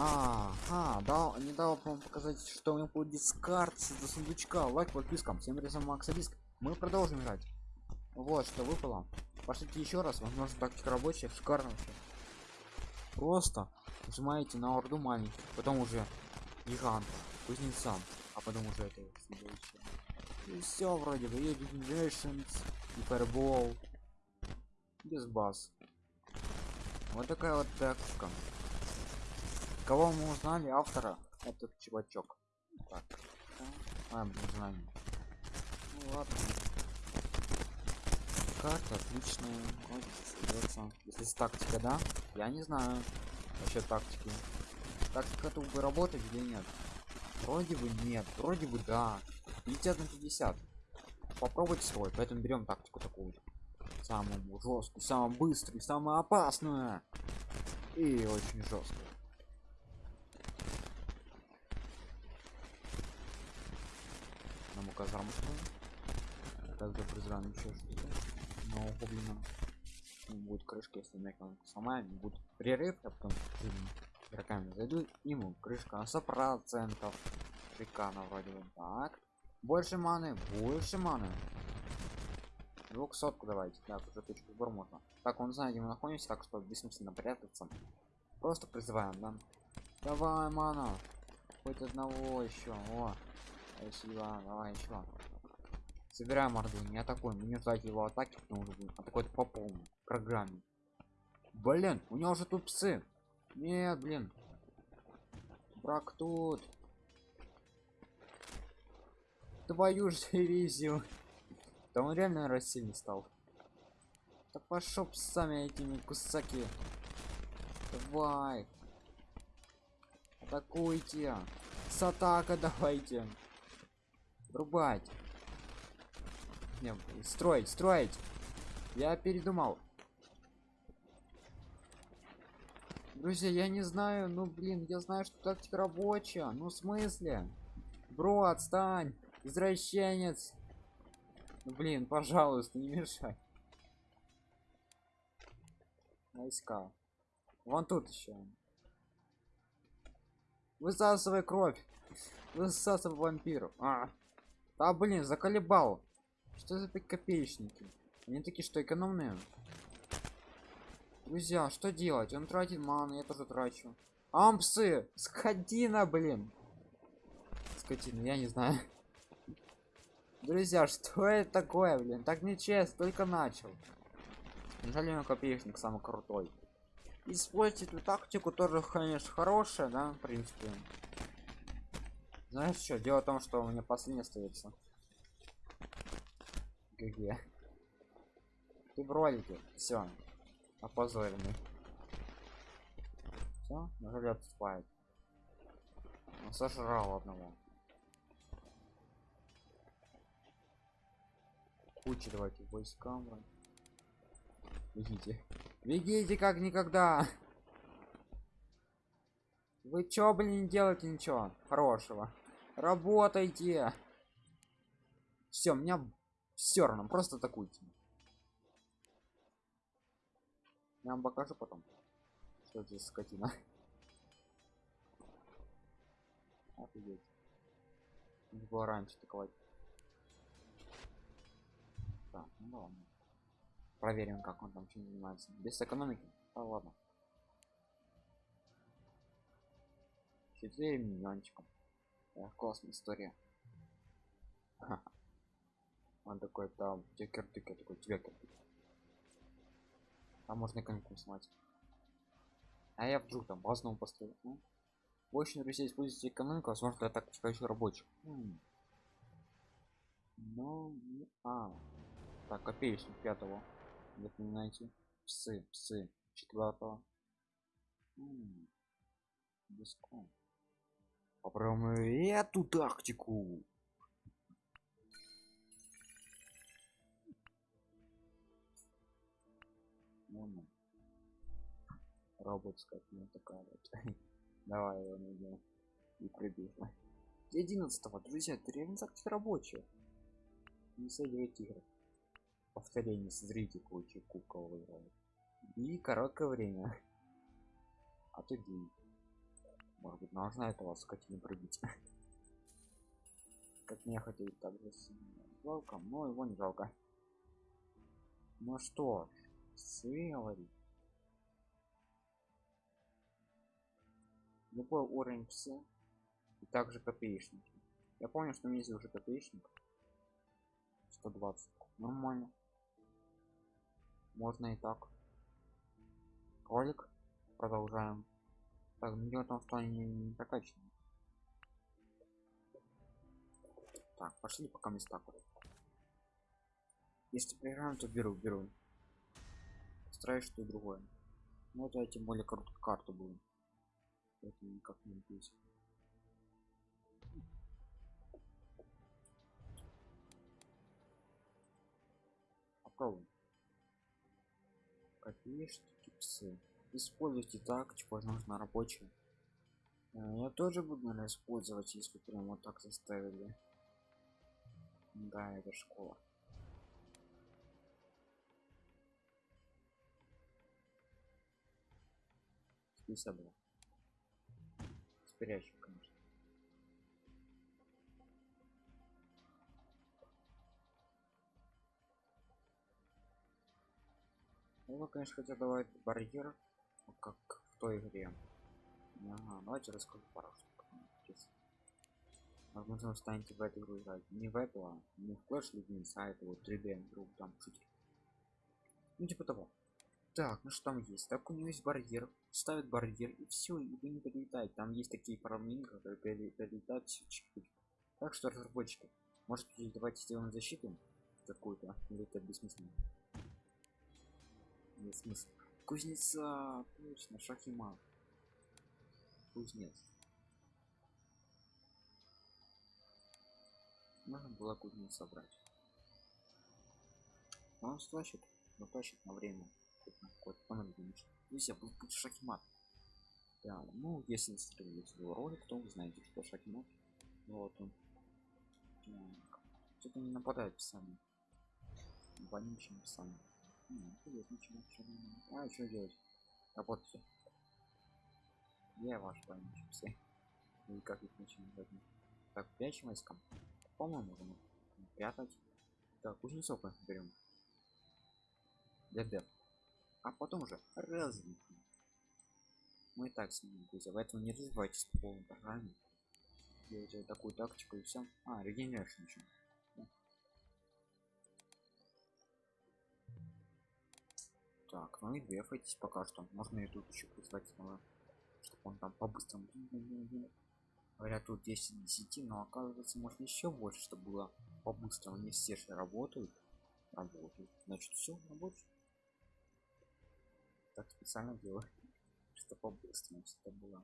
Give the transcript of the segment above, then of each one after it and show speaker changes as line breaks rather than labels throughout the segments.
А, а, да, не дал вам показать, что у меня будет дискард до сундучка. Лайк, подписка. Всем резом Макса Диск. Мы продолжим играть. Вот что выпало. Пошлите еще раз, возможно, тактика рабочая, шикарно вообще. Просто нажимаете на орду маленьких, потом уже гиганта, кузнецам, а потом уже это следующее. И все вроде бы, и Generations, и без баз. Вот такая вот тактика. Кого мы узнали? Автора. Этот чувачок. Так. А, блин, знаем. Ну ладно. Карта отличная. Вот, Если тактика, да? Я не знаю. Вообще тактики. Тактика-то бы работать или нет? Вроде бы нет. Вроде бы да. 50 на 50. Попробуйте свой. Поэтому берем тактику такую. Самую жесткую, самую быструю, самую опасную. И очень жесткую. Нам казармочку. Также призраем еще что-то. Но гоблина будет крышка, если меканка сама будет прерыв, а потом игроками зайду, ему крышка на 100 процентов. Шикарно вроде бы. Так. Больше маны, больше маны. Двухсотку давайте. Так, уже точку сбор можно. Так, он знает, где мы находимся, так что бессмысленно прятаться. Просто призываем, да? Давай, мана. Хоть одного еще. О, спасибо. Давай еще. Собираем орду, не атакуем, не ждать его атаки, потому что будет атаковать по полной программе. Блин, у него уже тут псы. Нет, блин. Брак тут. Твою же дивизию. Да он реально рассильный стал. Да пошел сами этими кусаки. Давай. Атакуйте. С атака давайте. Рубать. Не, строить, строить. Я передумал. Друзья, я не знаю, ну блин, я знаю, что тактика рабочая. Ну в смысле? Бро, отстань. Извращенец. Ну, блин, пожалуйста, не мешай. Войска. Вон тут еще. Высасывай кровь. Высасывай вампиров. А. Да блин, заколебал. Что за копеечники? Они такие, что экономные. Друзья, что делать? Он тратит ману, я тоже трачу. Ампсы! Скотина, блин! Скотина, я не знаю. Друзья, что это такое, блин? Так нечестно, только начал. Неужели он копеечник самый крутой? Используйте эту тактику тоже, конечно, хорошая, да, в принципе. Знаешь что? Дело в том, что у меня последний остается. ГГ. Ты в ролике. Все. Опозоренный. Все, неужели отступает? Он сожрал одного. Куча давайте войскам. Бегите. Бегите как никогда. Вы чё, блин, не делаете ничего хорошего? Работайте. Все, меня все равно просто атакуйте. Я вам покажу потом что здесь скотина. Офигеть. Не было раньше атаковать. Так ну ладно. Проверим как он там чем занимается. Без экономики? А ладно. 4 миллиончиком классная история. Он такой там текер тыкер такой тебе там можно коньку сломать а я вдруг там базовому построил. Ну? очень друзья используйте экономику возможно я так еще рабочих. Хм. но а. Так копеечник пятого. Запоминайте псы псы. Четвертого попробуем эту тактику. Ну, робот скотина такая вот. Давай его найдем и прибежно 11 друзья это реально рабочие не садивайте игры. Повторение смотрите кучу кукол выиграл и короткое время. А то день Может быть, нужно этого скотину пробить. Как мне хотеть так же с волком, но его не жалко. Ну что ж, говорит. Любой уровень псы и также копеечники. Я помню, что у меня есть уже копеечник. 120. Нормально. Можно и так. Ролик. Продолжаем. Так, ну дело в том, что они не прокачаны. Так, пошли пока места. Если проиграем, то беру, беру. Стараюсь что другое. Ну это тем более короткую карту буду. Это никак не написано. Попробуем. Копеечки псы. Используйте тактику, возможно, рабочую. Э, я тоже буду, наверное, использовать, если прям вот так заставили. Да, это школа. Списа была. Спирящий, конечно. Ну, конечно, хотя давать барьер, как в той игре. Ага, давайте расскажу пару штук. Возможно, вы станете в эту игру играть. Не в эту, а не в Clash Legends, а это вот 3D игру, там шутер. Ну, типа того. Так, ну что там есть? Так у него есть барьер. Ставит барьер, и все, и вы не подлетаете. Там есть такие парамины, которые перелетают все Так что, разработчики, может давайте сделаем защиту какую-то, или это бессмысленно? Нет смысла. Кузнеца, точно, Шахима. Кузнец. Можно было кузнец собрать. Но он стащит, но тащит на время. Какой-то понадобится. Здесь я был шахимат. Да, ну если смотрели его ролик, то вы знаете, что шахимат. Вот он. Что-то не нападает сами. Вонючим сами. А, что делать? Работайте. Я ваш вонючий все. И как их начинать? Так, прячем войскам. По-моему, можно прятать. Так, кузнецов берем. ДД. А потом уже развитие. Мы и так с ним друзья, поэтому не развивайтесь по полной программе. Делайте такую тактику и все. А, регенерация еще. Так, ну и двефайтесь пока что. Можно и тут еще призвать снова, чтобы он там по-быстрому. Говорят, тут 10 10, но оказывается можно еще больше, чтобы было по-быстрому. Не все же работают. Работают. Значит, все работает. Так специально делаю, что по-быстрому что было.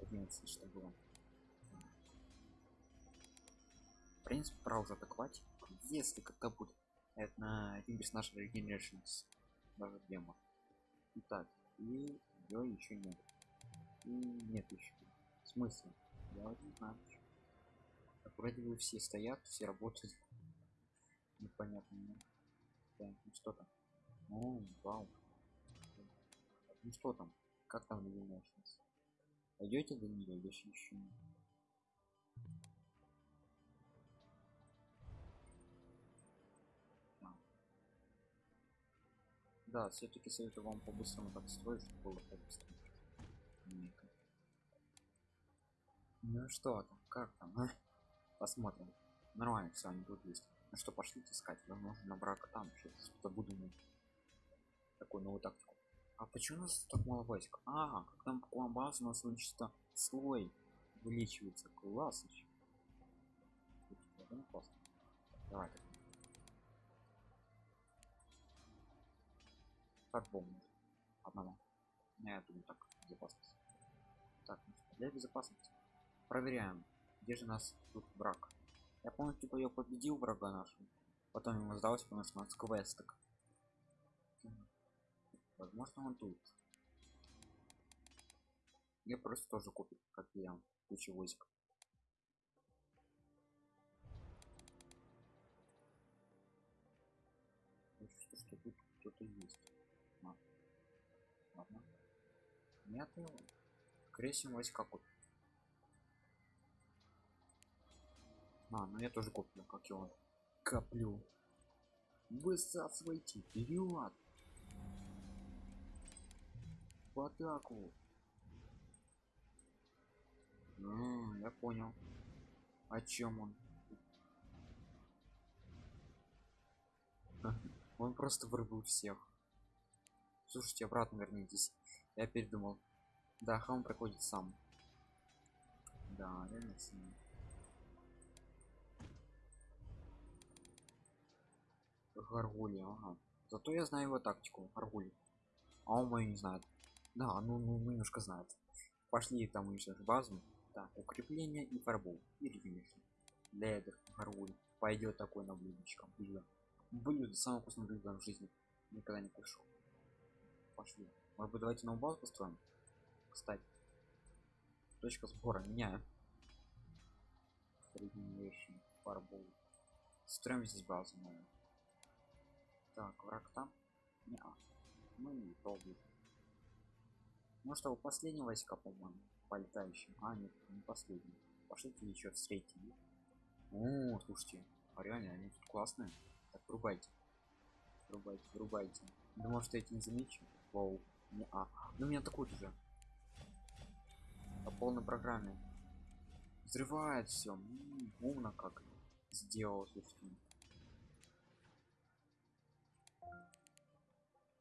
11, что было. В принципе, пора уже атаковать. Если когда будет это на один персонаж Regenerations даже демо. Итак, и ее еще нет. И нет еще. В смысле? Я вот не знаю. Так, вроде бы все стоят, все работают. Непонятно. Ну, да, ну что там? О, вау. Ну что там? Как там Illuminations? Пойдете до нее еще еще? Да, все-таки советую вам по-быстрому так строить, чтобы было по-быстрому. Ну что там, как там, а? Посмотрим. Нормально все, они тут есть. Ну что, пошли искать. Возможно, на брака там что-то буду такую новую тактику. А почему у нас так мало войск? А, как там база у нас чисто слой увеличивается. Класс. Давай. Как помню. Одного. Не, я думаю так, безопасность. Так, ну для безопасности. Проверяем, где же нас тут враг. Я помню, типа я победил врага нашего. Потом ему сдалось, потому что у нас квесток. Возможно, он тут. Я просто тоже купил, как я, кучу войск. Нет его. кресим войска а ну я тоже куплю как он. Коплю. Высасывайте вперед в атаку А, я понял. О чем он? Он просто вырубил всех. Слушайте обратно вернитесь я передумал да хам проходит сам да реально сильно. Гаргули, ага. Зато я знаю его тактику, Гаргули. А он мою не знает. Да, ну, ну немножко знает. Пошли там уничтожить базу. Так, укрепление и фарбу. И конечно. Ледер, Гаргуль. Пойдет такой на блюдечко. Блюдо. Блюдо, самое вкусное блюдо в жизни. Никогда не кушал. Пошли. Может быть давайте новую базу построим? Кстати. Точка сбора меняю. Средневешний фарбу. Строим здесь базу, наверное. Так, враг там? Не -а. И пробует. Ну что, у последнего войска, по-моему, полетающим. А, нет, не последний. Пошлите еще встретили. О, слушайте, а реально, они тут классные. Так, врубайте. Врубайте, врубайте. Думал, что эти не замечу. Вау. Не а. Ну меня такой уже. По полной программе. Взрывает все. Умно как сделал, слушайте.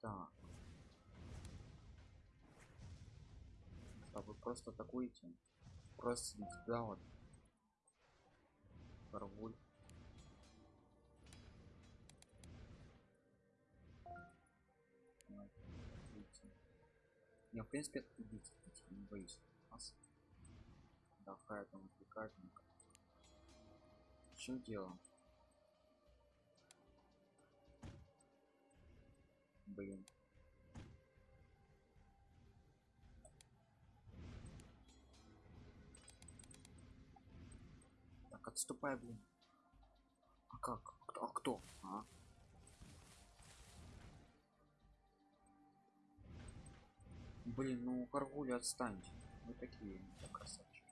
Так. Что вы просто атакуете? Просто тебя вот. Карвуль. Не, в принципе, убить, не боюсь. Нас. Да, хай там отвлекает. В чем дело? блин так отступай блин а как а кто а? Блин ну каргули отстаньте вы такие красавчики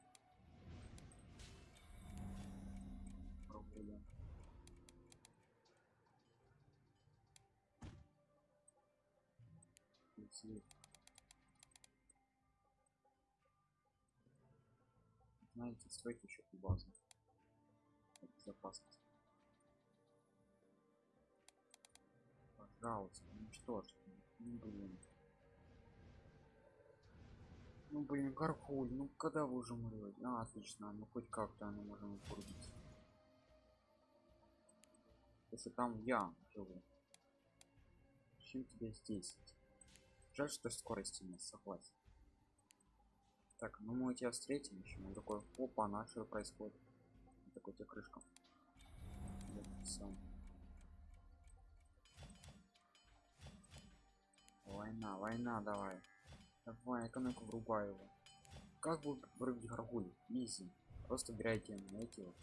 свет. Знаете, стойте еще базу. Безопасность. Пожалуйста, уничтожьте. Ну блин. Ну блин, Гархуль, ну когда вы уже умрете? А, отлично, ну хоть как-то мы можем вырубить. Если там я живу. Чем тебе здесь? Жаль, что скорости нет, согласен. Так, ну мы тебя встретим еще. Он такой, опа, на происходит? Такой тебе крышка. Война, война, давай. Давай, экономику врубай его. Как будет вырубить горгуль? Изи. Просто убирайте на эти вот.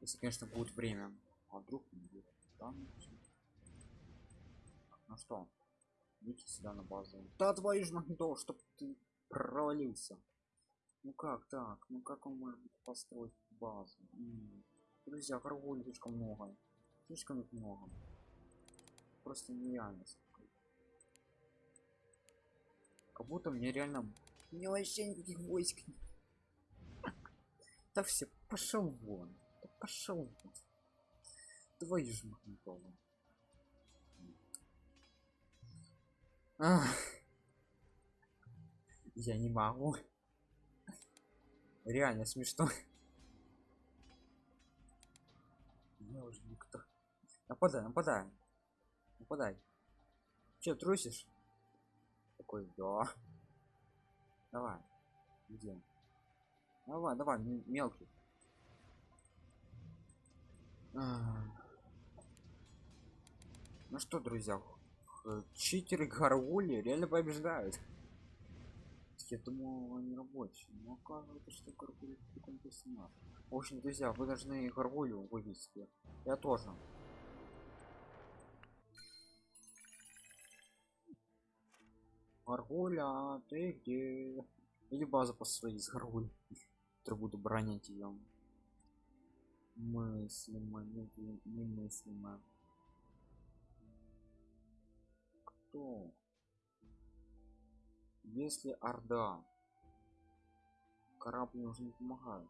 Если, конечно, будет время. А вдруг не будет? Там, ну что? Идите сюда на базу. Да твою ж то, чтоб ты провалился. Ну как так? Ну как он может построить базу? М -м. Друзья, каргуль слишком много. Слишком много. Просто нереально. Как будто мне реально... мне вообще никаких войск Да все, пошел вон. Да пошел вон. Твою ж магнитолу. Я не могу. Реально смешно. Я уже никто. Нападай, нападай. Нападай. Че, трусишь? Такой, да. Давай. Где? Давай, давай, мелкий. Ну что, друзья, читеры горгули реально побеждают я думал они рабочие но оказывается что горгули такой персонаж в общем друзья вы должны горгулю вывести я тоже Аргуля, ты где? Или базу по своей с горгуль. Который буду бронить ее. Мыслимо, не- немыслимо. Кто? Если Орда. Корабль уже не помогает.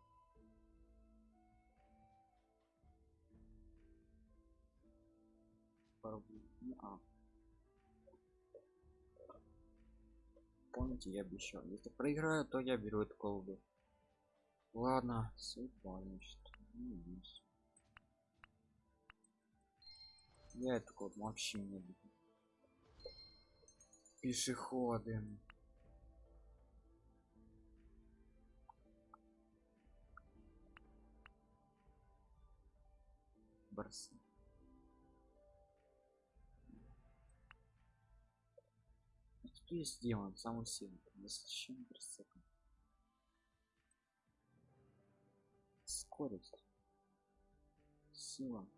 Корабль. Не а. Помните, я обещал. Если проиграю, то я беру эту колоду. Ладно, судьба. Я эту колоду вообще не люблю. Пешеходы. Барсы. Что есть демон? Самый сильный. Насыщение прицепа. Скорость. Сила.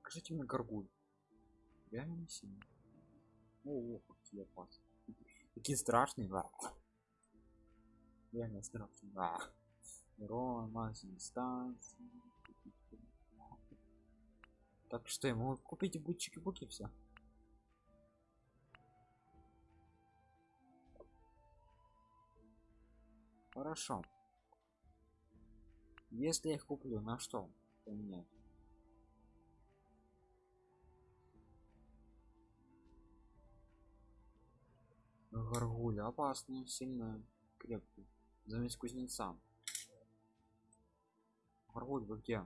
Скажите мне горгуль. Реально не сильный. О, какие опасные. Такие страшные. да. Реально страшные. Да. Урон, максимум дистанции. Так что я могу купить бутчики буки все. Хорошо. Если я их куплю, на что поменять? Горгуля опасная, сильная, крепкая. Замесь кузнеца. Горгуль, вы где?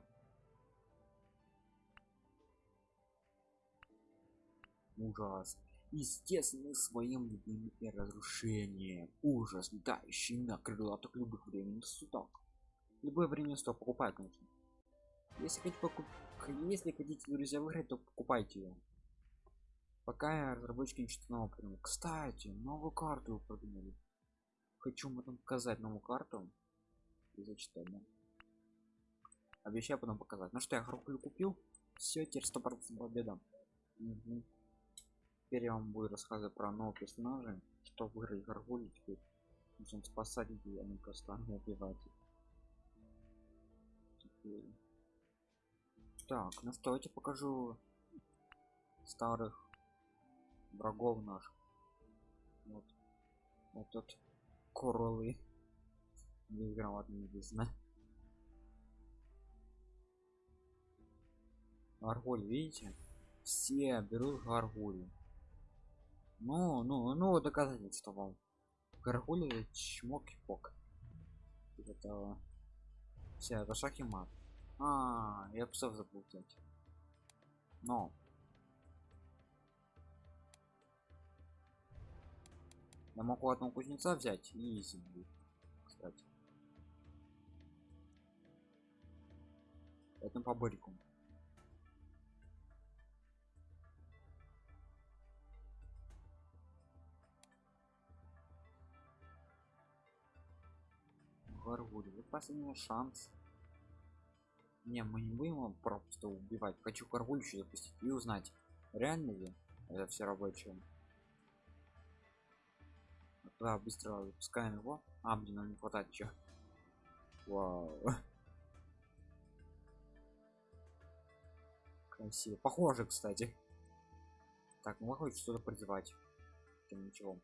Ужас. Естественно, своим любимым и разрушением. Ужас, летающий на крылатых любых временных судах. Любое время стоп, покупай, конечно. Если хотите покуп... если хотите, друзья, выиграть, то покупайте ее. Пока разработчики ничего нового придумали. Кстати, новую карту продумали. Хочу вам потом показать новую карту. И зачитать, да. Обещаю потом показать. Ну что, я Харкулю купил. Все, теперь 100% победа. Мгм. Теперь я вам буду рассказывать про новых персонажей. Что выиграть Гаргулю теперь. Нужно спасать людей, а не просто убивать их. Теперь. Так, ну что, тебе покажу старых врагов наших. Вот. Вот тут королы. Безграмотные безна. Гаргуль, видите? Все берут гаргуль. Ну, ну, ну, доказательство вам. Гаргуль это чмок и пок. Это все, это шаг и мат. А, я псов забыл взять. Но. Я могу одного кузнеца взять и будет, кстати. Это по бырику. Гаргуль, вы последний шанс. Не, мы не будем его просто убивать. Хочу Гаргуль еще запустить и узнать, реально ли это все рабочее. Да, быстро запускаем его. А, блин, нам не хватает еще. Вау. Красиво. Похоже, кстати. Так, ну хоть что-то призывать. Тем ничего.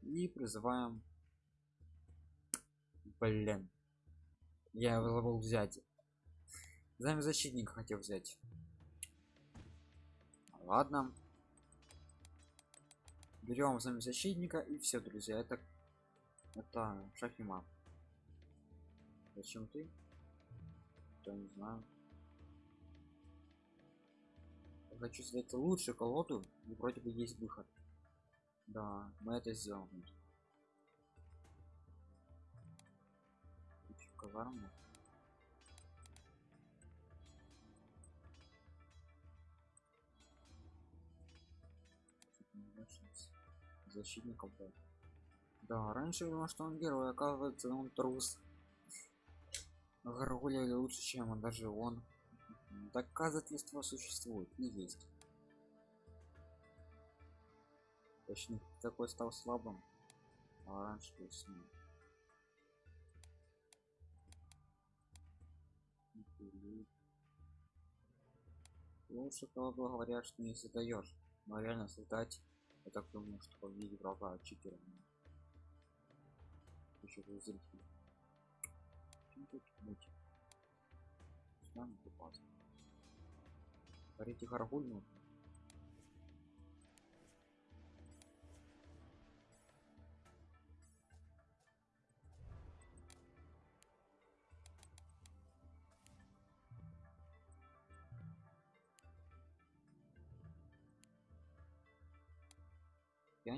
И призываем. Блин. Я забыл взять. Займ защитника хотел взять. Ладно. Берем займ защитника и все, друзья. Это это шахима. Зачем ты? Я не знаю. Я хочу сделать лучшую колоду и вроде бы есть выход. Да, мы это сделаем. Казарму. защитников был. Да, раньше я думал, что он герой, оказывается, он трус. Гаргуля лучше, чем он, даже он. Доказательства существует и есть. Точнее, такой стал слабым, а раньше был сильным. Или... Лучше того говорят, что не создаешь. Но реально создать, я так думаю, что виде врага читера. Еще зритель. Чем тут муть? Нами купаться. Парите гаргуль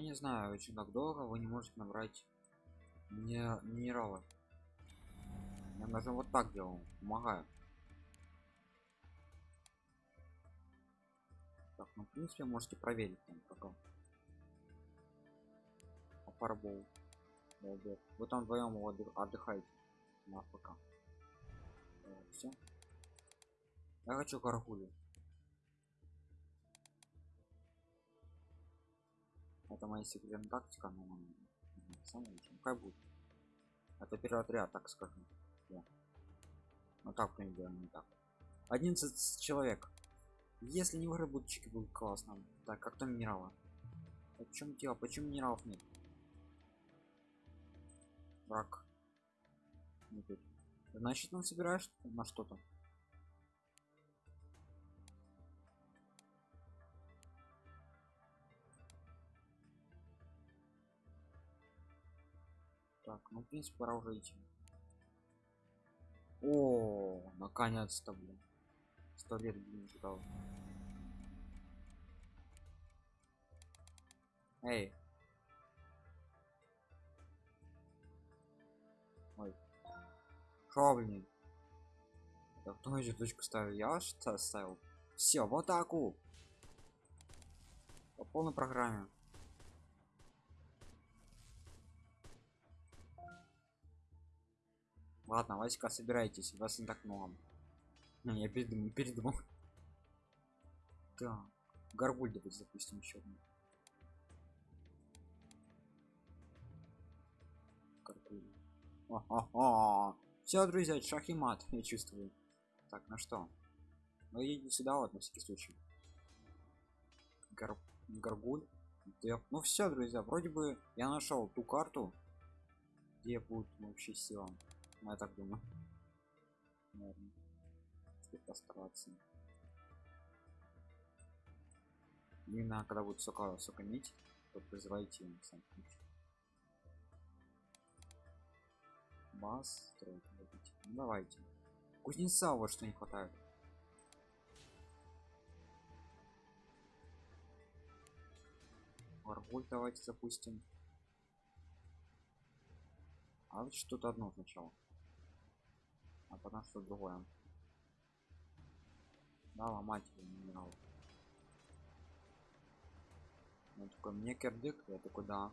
Я не знаю, очень так долго вы не можете набрать мне минералы. Я даже вот так делал, помогаю. Так, ну в принципе можете проверить там пока. Фарбол. Вы там вдвоем отдыхаете на пока. Все. Я хочу гаргулю. Это моя секретная тактика, но самый лучший. Как будет? Это первый отряд, так скажем. Да. Ну так мы делаем не так. 11 человек. Если не выработчики будут классно. Так, как там минералы? А в чем дело? Почему минералов нет? Враг. Значит, он собираешь на что-то. Так, ну в принципе пора уже идти. О, наконец-то, блин. Сто лет, блин, ждал. Эй. Ой. Шо, блин? Да кто еще точку ставил? Я что ставил? Все, в атаку! По полной программе. Ладно, Васька, собирайтесь, вас не так много. Не, я передумал, передумал. Так, горгуль давайте запустим еще одну. Все, друзья, шах и мат, я чувствую. Так, на что? Ну едем сюда вот на всякий случай. Гор... Горгуль. Ну все, друзья, вроде бы я нашел ту карту, где будет вообще сила. Ну, я так думаю. Наверное. Постараться. Именно когда будет сока, сока нить, то призывайте им сам Бас строить Ну, давайте. Кузнеца вот что не хватает. Варбуль давайте запустим. А вот что-то одно сначала а потом что другое. Да ломать минерал он такой мне кердик я такой да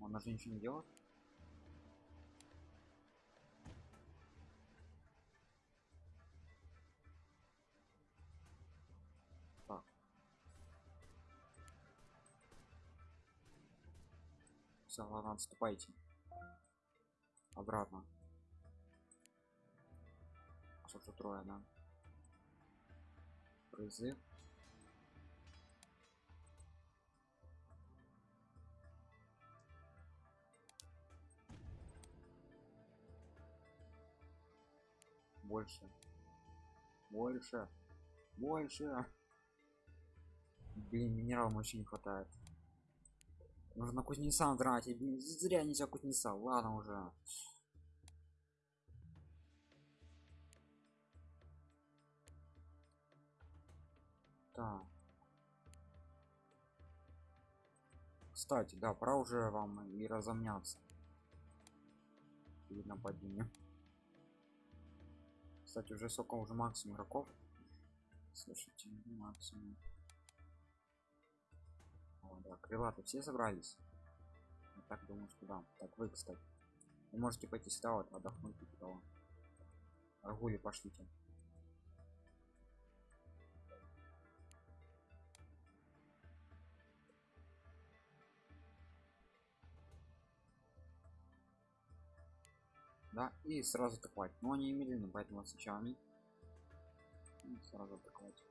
он даже ничего не делает все ладно отступайте обратно. А что трое да. Призыв больше. Больше. Больше. Блин минералам очень не хватает Нужно кузнеца тратить. Зря нельзя кузнеца. Ладно уже. Так. Кстати, да, пора уже вам и разомняться. Перед нападением. Кстати, уже сколько уже максимум игроков. Слушайте, максимум. Да, крылаты все собрались. Я так думаю, что да. Так, вы, кстати. Вы можете пойти сюда вот отдохнуть и типа, того. Аргули, пошлите. Да, и сразу атаковать. Но они медленно, поэтому сначала они и сразу атаковать.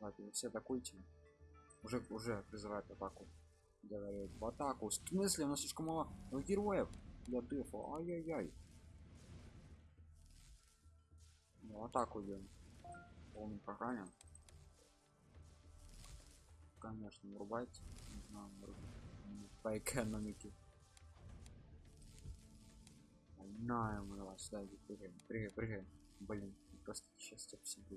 Давайте, вы все атакуйте уже уже призывает атаку. Говорит в атаку. В смысле? У нас слишком мало героев для дефа ай-яй-яй. Ну, атаку идем полный программе. Конечно врубать по экономике. На мы вас да блин просто счастье всегда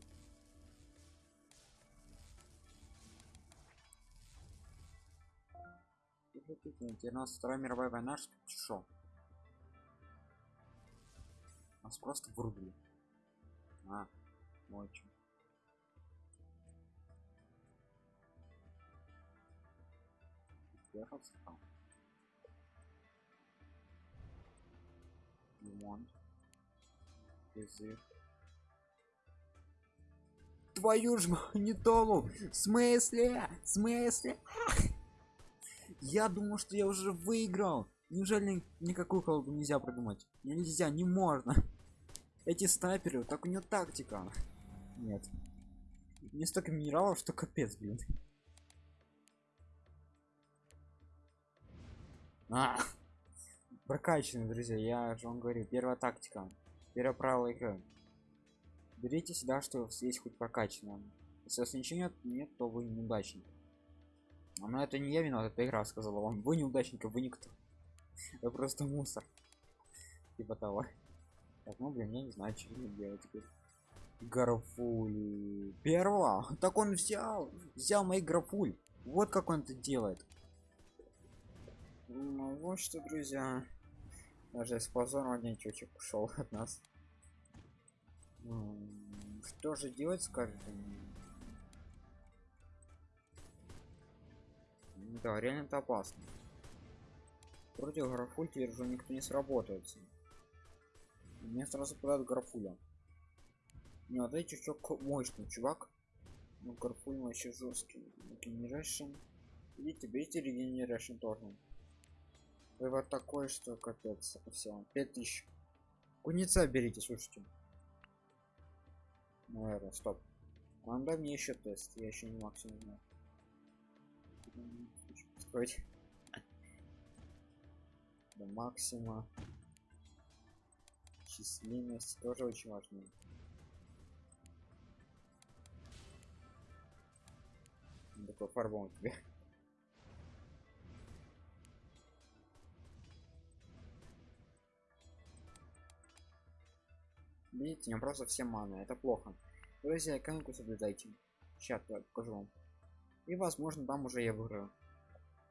92 мировая война, что шо? Нас просто вырубили. А, вот что. Ехал. Лимон. Язык. Твою ж магнитолу! Ну, в смысле? В смысле? Я думал, что я уже выиграл. Неужели никакую колбу нельзя придумать? Нельзя, не можно. Эти снайперы, так у него тактика. Нет. Не столько минералов, что капец, блин. А! Прокачанный, друзья, я же вам говорю, первая тактика. Первое правило игры. Берите сюда, что есть хоть прокачанное. Если у вас ничего нет, нет, то вы неудачник. Но это не я виноват, это игра сказала вам. Вы неудачник, вы никто. Вы просто мусор. Типа того. Так, ну блин, я не знаю, что делать теперь. Графуль. Первого? Так он взял. Взял мои графуль. Вот как он это делает. Ну вот что, друзья. Даже с позором один чучек ушел от нас. Что же делать, скажет Да, реально это опасно. Против графуль теперь уже никто не сработается. Мне сразу подают графуля. Не, вот эти чувак мощный чувак. Ну, графуль вообще жесткий. Регенерашн. Видите, берите регенерашн тоже. Вывод такой, что капец. Все, 5000. Куница берите, слушайте. Наверное, стоп. А дай мне еще тест, я еще не максимум знаю. Строить. До максима. Численность тоже очень важно. Такой фарбом тебе. Видите, не просто все маны, это плохо. Друзья, экономику соблюдайте. Сейчас я покажу вам. И возможно там уже я выиграю.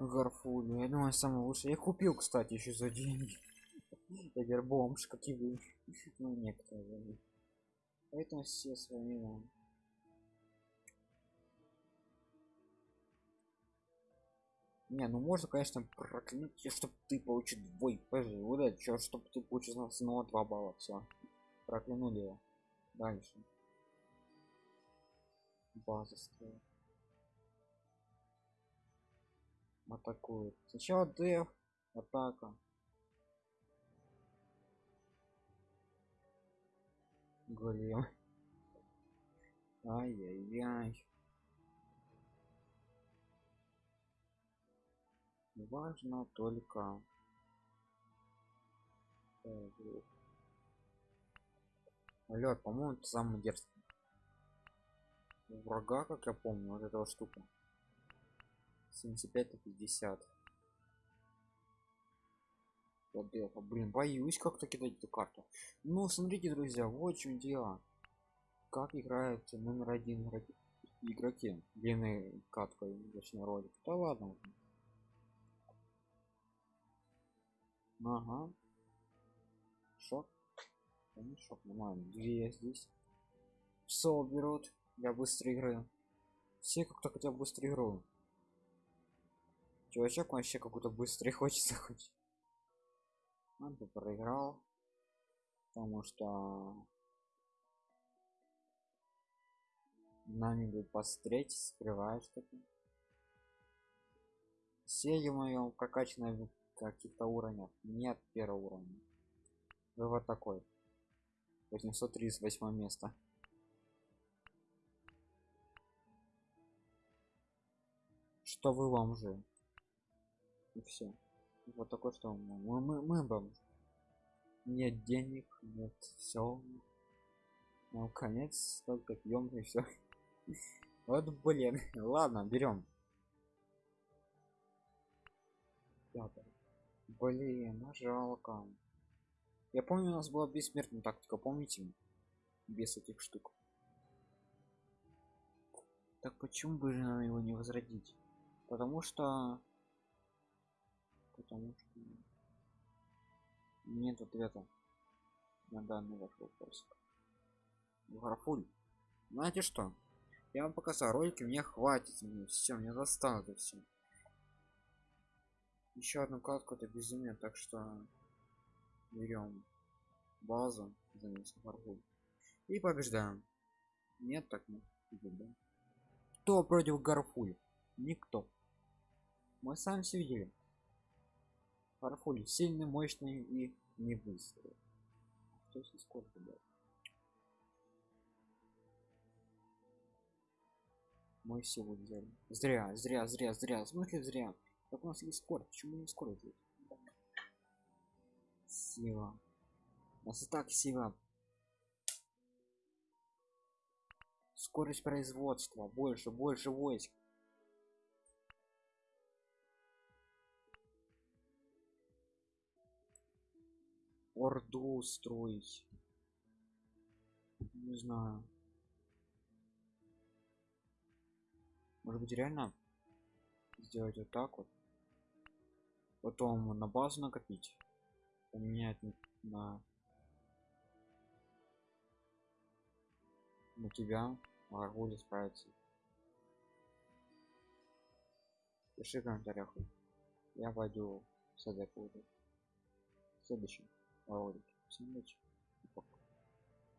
Гарфулю, я думаю, самый лучший. Я купил, кстати, еще за деньги. Я теперь бомж, как и вы. Ну, некоторые. Поэтому все с вами Не, ну можно, конечно, проклянуть, чтобы ты получил двой пж. Вот это, чтобы ты получил снова 2 балла. Все проклянули его дальше база строит атакует сначала деф атака. Голем ай-яй-яй. Важно только лед по моему самый дерзкий. Врага как я помню вот этого штука 75 на 50 вот это блин боюсь как-то кидать эту карту. Ну смотрите друзья вот в чем дело. Как играют номер один игроки длинной каткой точнее ролик. Да ладно. Ага. Шок. Конечно нормально. Две здесь. Сол берут для быстрой игры все как-то хотя бы быстрой игру чувачок вообще какой-то быстрый хочется хоть. Он бы проиграл потому что нами будет посмотреть скрывает что-то. Все моем прокачанные каких-то уровнях. Нет первого уровня. Вы вот такой 838 место. Что вы вам же и все вот такой что мы мы, мы бомж нет денег нет все ну конец только пьем и все вот блин ладно берем блин ну жалко. Я помню у нас была бессмертная тактика помните? Без этих штук. Так почему бы же нам его не возродить? Потому что потому что нет ответа на данный ваш вопрос. Графуль знаете что? Я вам показал ролики мне хватит мне все мне достало это все еще одну катку это безумие так что берем базу и побеждаем. Нет так нет да? кто против гарфуль никто. Мы сами все видели Гарфуль сильный мощный и не быстрый что сколько да? мы силу взяли. Зря зря зря зря. В зря? Как у нас есть скорость. Почему не скорость? Сила. У нас и так сила. Скорость производства. Больше больше войск орду строить не знаю. Может быть реально сделать вот так вот? Потом на базу накопить. Поменять на на тебя. Аргули справится пиши в комментариях. Я пойду садок буду следующий ролике всем удачи